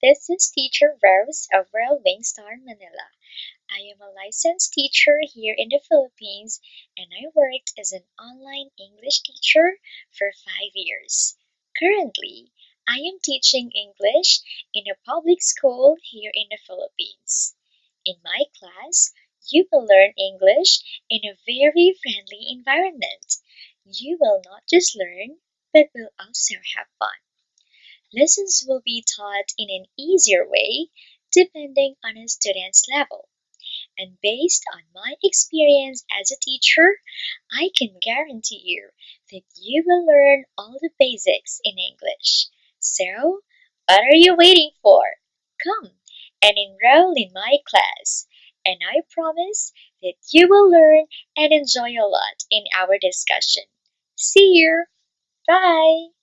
This is Teacher Rose of Royal Wingstar Manila. I am a licensed teacher here in the Philippines and I worked as an online English teacher for five years. Currently, I am teaching English in a public school here in the Philippines. In my class, you will learn English in a very friendly environment. You will not just learn, but will also have fun. Lessons will be taught in an easier way depending on a student's level. And based on my experience as a teacher, I can guarantee you that you will learn all the basics in English. So, what are you waiting for? Come and enroll in my class, and I promise that you will learn and enjoy a lot in our discussion. See you! Bye!